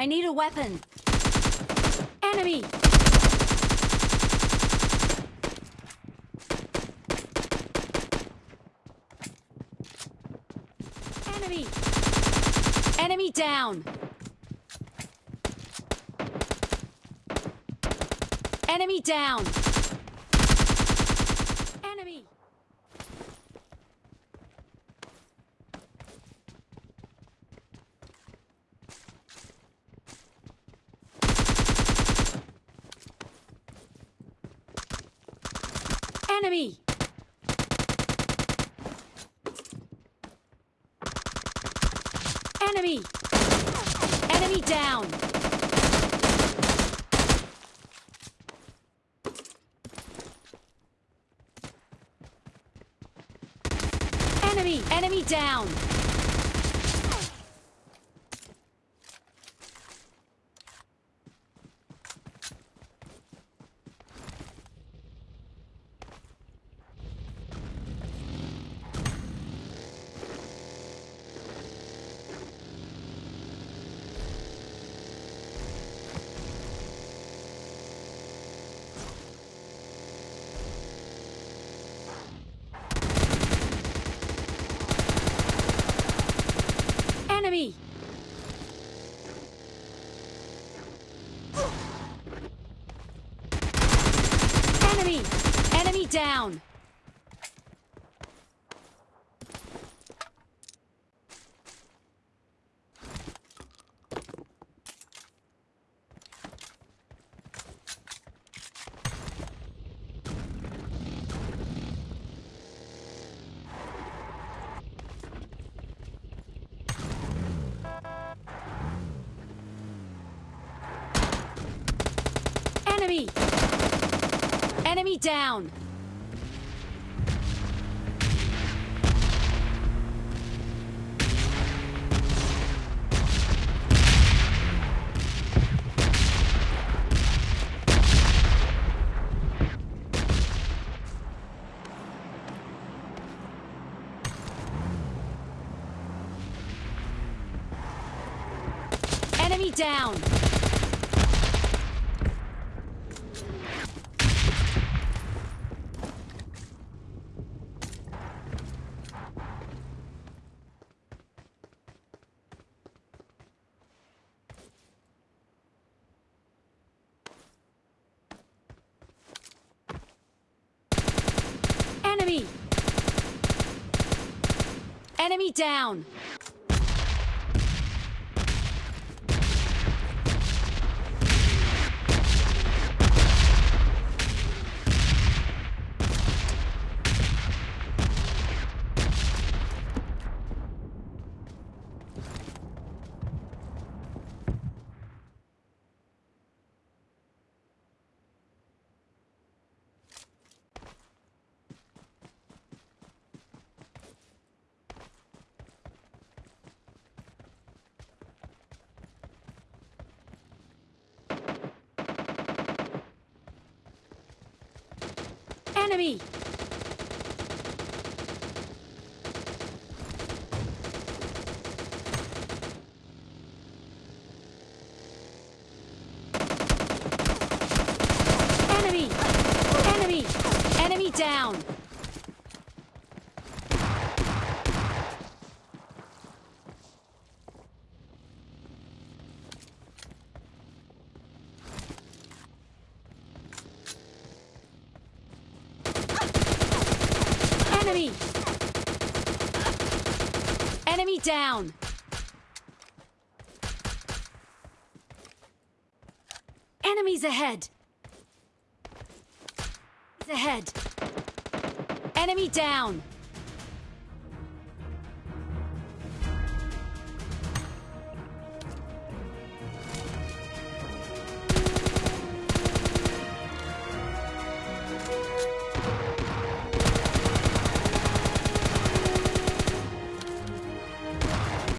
I need a weapon. Enemy! Enemy! Enemy down! Enemy down! Enemy! Enemy! Enemy! Enemy down! Enemy! Enemy down! Enemy! Enemy! Enemy down! Enemy! Enemy down! Enemy down! Enemy! Enemy down! Enemy! Enemy! Down! Enemies ahead! Ahead! Enemy down!